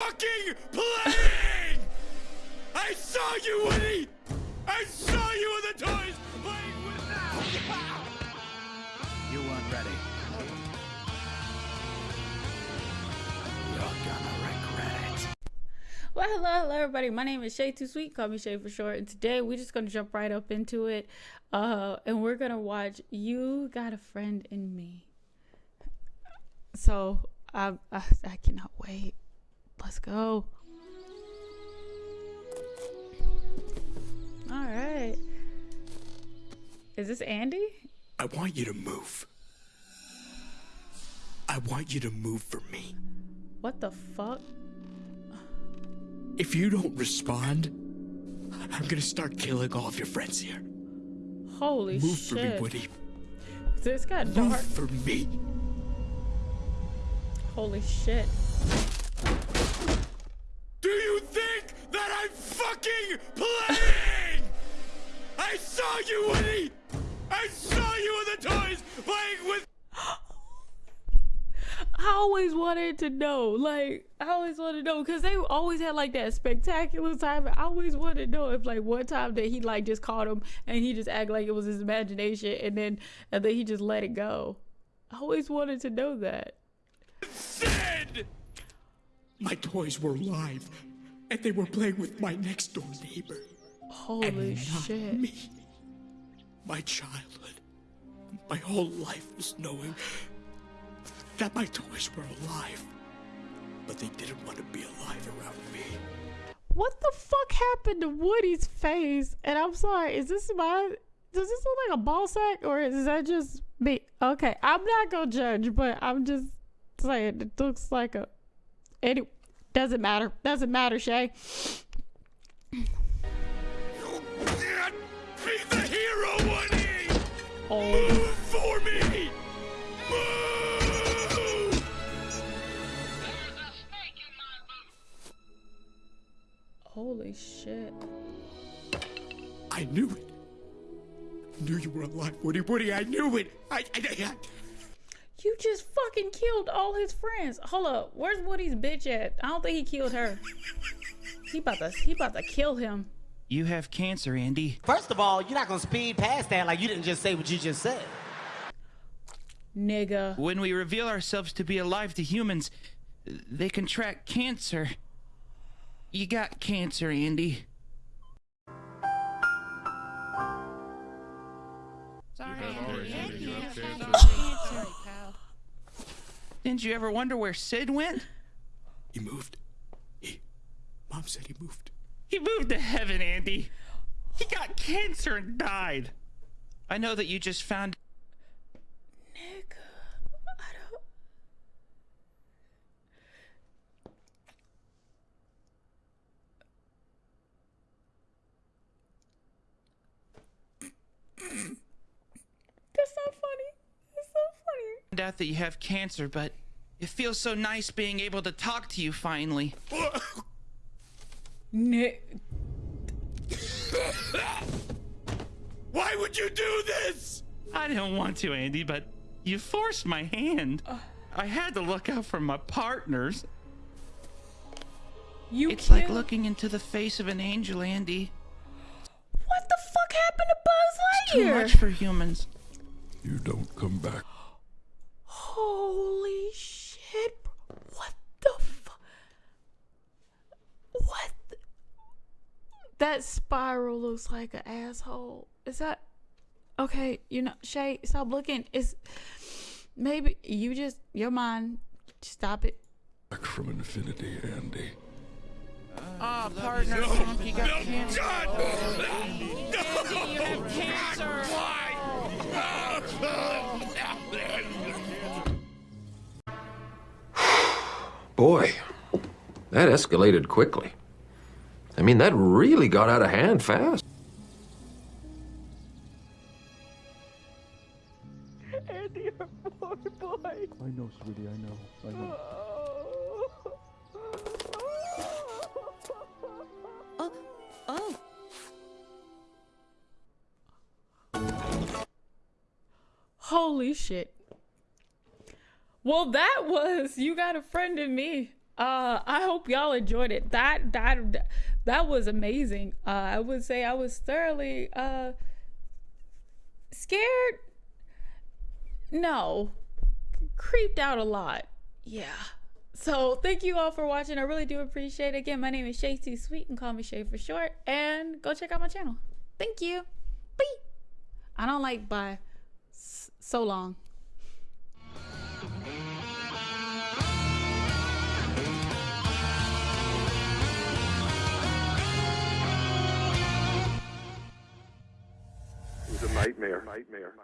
fucking playing! I saw you, Woody! I saw you with the toys playing with now! You weren't ready. You're gonna regret it. Well, hello, hello, everybody. My name is Shay Too Sweet. Call me Shay for short. And today we're just gonna jump right up into it, uh, and we're gonna watch "You Got a Friend in Me." So I, I, I cannot wait. Let's go. All right. Is this Andy? I want you to move. I want you to move for me. What the fuck? If you don't respond, I'm gonna start killing all of your friends here. Holy Move for me, shit! Woody. This got Move dark. for me. Holy shit! Do you think that I'm fucking playing? I saw you, Woody! I saw you with the toys playing with. I always wanted to know, like, I always wanted to know because they always had like that spectacular time. I always wanted to know if, like, one time that he like just caught him and he just act like it was his imagination, and then and then he just let it go. I always wanted to know that. said! My toys were alive, and they were playing with my next door neighbor. Holy shit! me. My childhood, my whole life was knowing that my toys were alive, but they didn't want to be alive around me. What the fuck happened to Woody's face? And I'm sorry, is this my? Does this look like a ball sack or is that just me? Okay, I'm not gonna judge, but I'm just saying it looks like a. Any doesn't matter. Doesn't matter, Shay. You can't be the hero, Woody! Oh, Move for me! Move! holy shit! I knew it. I knew you were alive, Woody. Woody, I knew it. I, I, I, You just fucking killed all his friends. Hold up, where's Woody's bitch at? I don't think he killed her. He about to he about to kill him. You have cancer, Andy. First of all, you're not gonna speed past that like you didn't just say what you just said. Nigga. When we reveal ourselves to be alive to humans, they contract cancer. You got cancer, Andy. Sorry, Andy. You have cancer, pal. Didn't you ever wonder where Sid went? he moved. He, Mom said he moved. He moved to heaven, Andy. He got cancer and died. I know that you just found Nigga. I don't. That's not funny. That's so funny. out that you have cancer, but it feels so nice being able to talk to you finally. Nick. Why would you do this? I didn't want to, Andy, but you forced my hand. I had to look out for my partners. You It's killed. like looking into the face of an angel, Andy. what the fuck happened to Buzz Lightyear? It's Too much for humans. You don't come back. Holy shit! What the fuck? What? the- That spiral looks like an asshole. Is that okay? You know, Shay, stop looking. It's maybe you just your mind. Stop it. Back from infinity, Andy. Ah, partner, you got cancer. God! You have cancer. Boy, that escalated quickly. I mean, that really got out of hand fast. Andy, your poor boy. I know, sweetie, I know. I know. Oh, oh. Holy shit. Well, that was You Got a Friend in Me. Uh, I hope y'all enjoyed it. That that that was amazing. Uh, I would say I was thoroughly uh scared. No, creeped out a lot. Yeah. So thank you all for watching. I really do appreciate it. Again, my name is Shay T Sweet and call me Shay for short. And go check out my channel. Thank you. Bye. I don't like bye. So long. Nightmare. Nightmare.